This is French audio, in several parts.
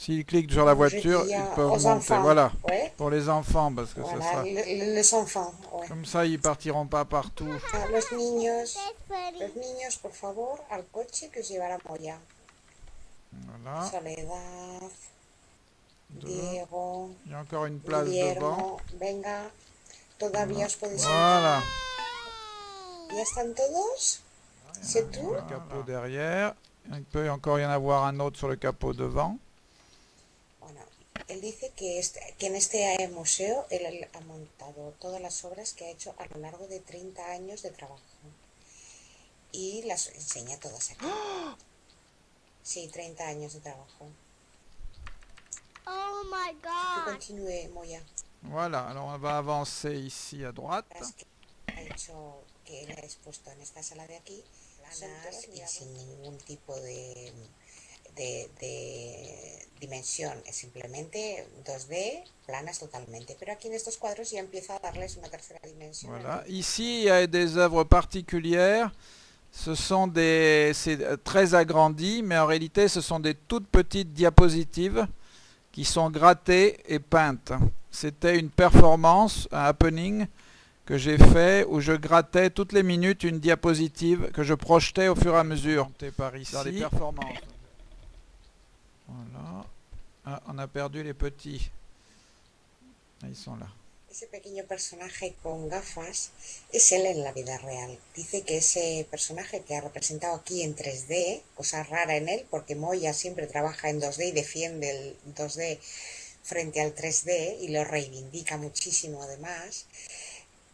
S'ils cliquent sur la voiture, ils peuvent monter. enfants. Voilà. Ouais. Pour les enfants, parce que ça sera... le- les enfants. ouais. Comme ça, ils partiront pas partout. Ah, Los niños, los niños, por favor, al coche que os llevará Moya. Voilà. Soledad, Deux. Diego, Il y a encore une place devant. Venga, todavía os podéis Voilà. ¿Ya están todos? ¿C'est tout? Le capot derrière. Il peut encore y en avoir un autre sur le capot devant. Él dice que, este- que en este museo él, él ha montado todas las obras que ha hecho a lo largo de 30 años de trabajo. Y las enseña todas aquí. Sí, 30 años de trabajo. Oh my Que god. continúe, Moya. Voilà, alors on va avancer ici à droite. Las que ha hecho que él ha expuesto en esta sala de aquí, planas y sin ningún tipo de, de, de dimensión, es simplemente 2D, planas totalmente. Pero aquí en estos cuadros ya empieza a darles una tercera dimensión. Voilà. Ici, il y a des œuvres particulières. Ce sont des... C'est euh, très agrandi, mais en réalité, ce sont des toutes petites diapositives qui sont grattées et peintes. C'était une performance, un happening que j'ai fait où je grattais toutes les minutes une diapositive que je projetais au fur et à mesure. Par ici. Dans les performances. A perdu les petits. Ah, Ils sont là. Ese pequeño personaje con gafas es él en la vida real. Dice que ese personaje que ha representado aquí en 3D, cosa rara en él, porque Moya siempre trabaja en 2D y defiende el 2D frente al 3D y lo reivindica muchísimo además.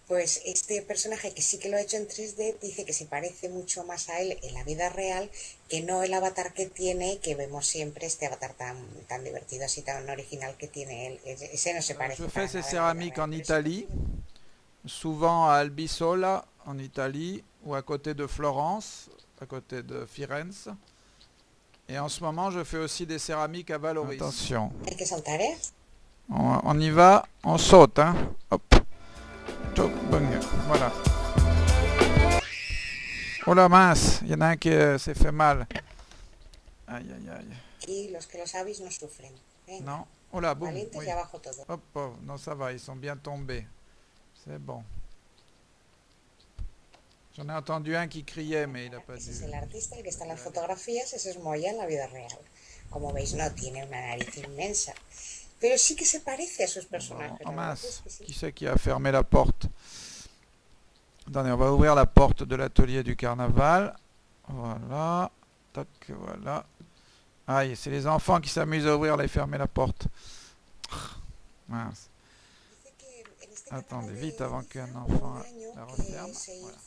Pues este personaje que sí que lo ha hecho en 3D dice que se parece mucho más a él en la vida real que no el avatar que tiene, que vemos siempre, este avatar tan, tan divertido, así tan original que tiene él. Ese no se parece. je fais ces céramiques en Italie, souvent à Albisola en Italie ou à côté de Florence, à côté de Firenze. Et en ce moment, je fais aussi des céramiques à Valoris. Attention, ¿eh? on, on y va, on saute, hein. Hop. Tchouk, bung. Voilà. Oh la mince, il y en a un qui euh, s'est fait mal. Aïe, aïe, aïe. Y los que lo sabéis no sufren. Venga, Non? Oh là, boum. oui. y abajo todo. Hop, hop, non ça va, ils sont bien tombés. C'est bon. J'en ai entendu un qui criait, mais il n'a pas el artista, el que está en las fotografías, ese es Moya en la vida real. Como veis, no tiene una nariz inmensa. Pero sí que se parece a sus personajes. Es que sí. qui c'est qui a fermé la porte? Attendez, on va ouvrir la porte de l'atelier du carnaval. Voilà. Tac, voilà. Aïe, c'est les enfants qui s'amusent à ouvrir et fermer la porte. Mince. En Attendez, vite avant qu'un enfant la referme. Voilà.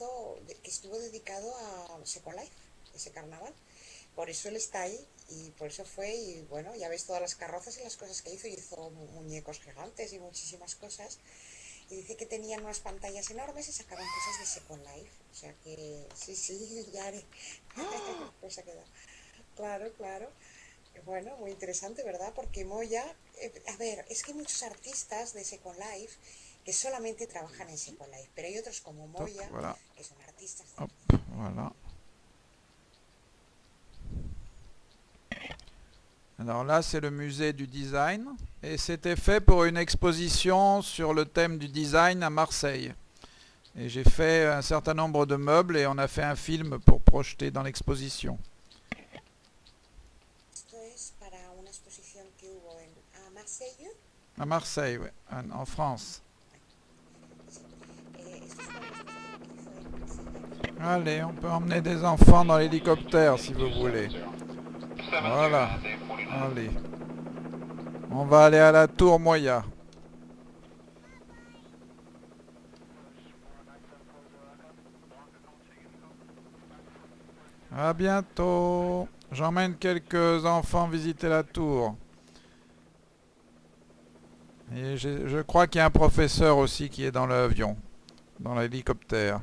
Hizo. Por eso él está ahí y por eso fue y bueno, ya ves todas las carrozas y las cosas que hizo. Hizo mu- muñecos gigantes y muchísimas cosas. Y dice que tenían unas pantallas enormes y sacaban cosas de Second Life. O sea que sí, sí, ya haré. Pues se ha quedado. Claro, claro. Bueno, muy interesante, ¿verdad? Porque Moya, eh, a ver, es que hay muchos artistas de Second Life que solamente trabajan en Second Life, pero hay otros como Toc, Moya que son artistas. de voilà. Alors là, c'est le musée du design. Et c'était fait pour une exposition sur le thème du design à Marseille. Et j'ai fait un certain nombre de meubles et on a fait un film pour projeter dans l'exposition. À Marseille, oui, en, France. Eh. Allez, on peut emmener des enfants dans l'hélicoptère si vous voulez. Voilà. Allez. On va aller à la tour Moya. À bientôt. J'emmène quelques enfants visiter la tour. Et je crois qu'il y a un professeur aussi qui est dans l'avion, dans l'hélicoptère.